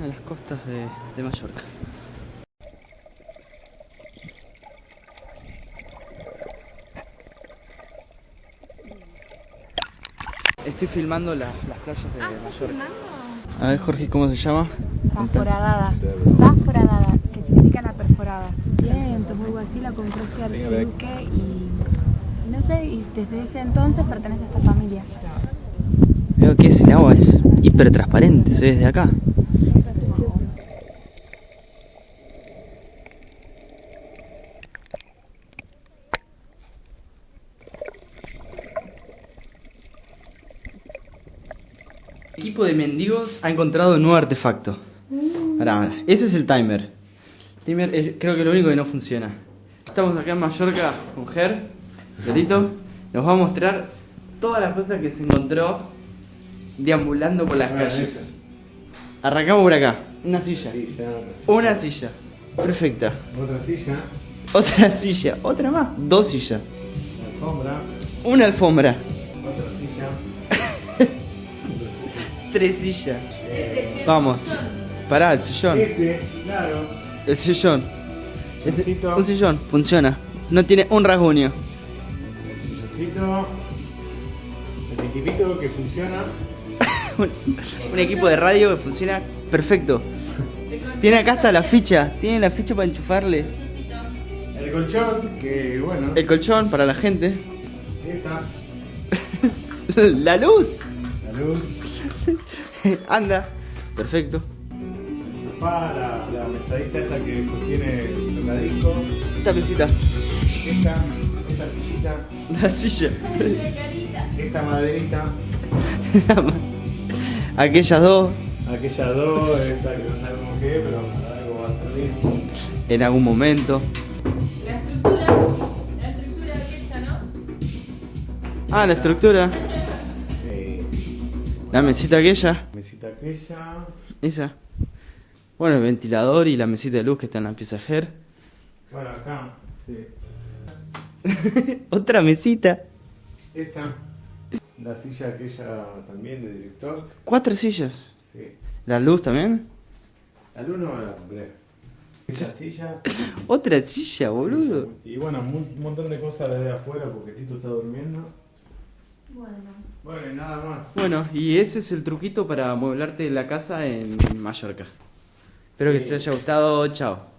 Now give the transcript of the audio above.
a las costas de, Mallorca. Estoy filmando las, las playas de ah, Mallorca. A ver, Jorge, ¿cómo se llama? Perforadada. Perforadada, que significa la perforada. Bien, pues algo así la compró este archiduque y, no sé, y desde ese entonces pertenece a esta familia. Veo que es el agua, es hiper transparente, se ve desde acá. Equipo de mendigos ha encontrado un nuevo artefacto. Pará, pará. Ese es el timer. El timer es- creo que lo único que no funciona. Estamos acá en Mallorca con Ger, Gerito. Nos va a mostrar todas las cosas que se encontró deambulando por las calles. Arrancamos por acá. Una silla. Una silla. Perfecta. otra silla, Otra silla. Otra más. Dos sillas. alfombra, Una alfombra. Tres sillas. Vamos. Pará, el sillón. este, claro, El sillón. Este- un sillón. Funciona. No tiene un rasguño. el silloncito, el equipito que funciona, un, un equipo de radio que funciona perfecto. Tiene acá hasta la ficha. Tiene la ficha para enchufarle. el colchón, que bueno, El colchón para la gente. esta, La luz. la luz, Anda. Perfecto. el sofá, la, la mesadita esa que sostiene el tocadisco, Esta mesita. esta, esta sillita, La silla. esta maderita, Aquellas dos. aquella dos, esta que no sabemos qué, pero para algo va a servir. En algún momento. La estructura, la estructura aquella, ¿no? Ah, la estructura. La mesita aquella. Mesita aquella, Esa. Bueno, el ventilador y la mesita de luz que está en la pieza Ger. bueno acá, sí. Otra mesita. Esta, la silla aquella también de director. Cuatro sillas. Sí. La luz también. Al uno la compré. Esta silla. Otra silla, boludo. Y bueno, un montón de cosas desde afuera porque Tito está durmiendo. Bueno. Bueno, y nada más. Bueno, y ese es el truquito para amueblarte la casa en Mallorca. Espero que Sí. te haya gustado. Chao.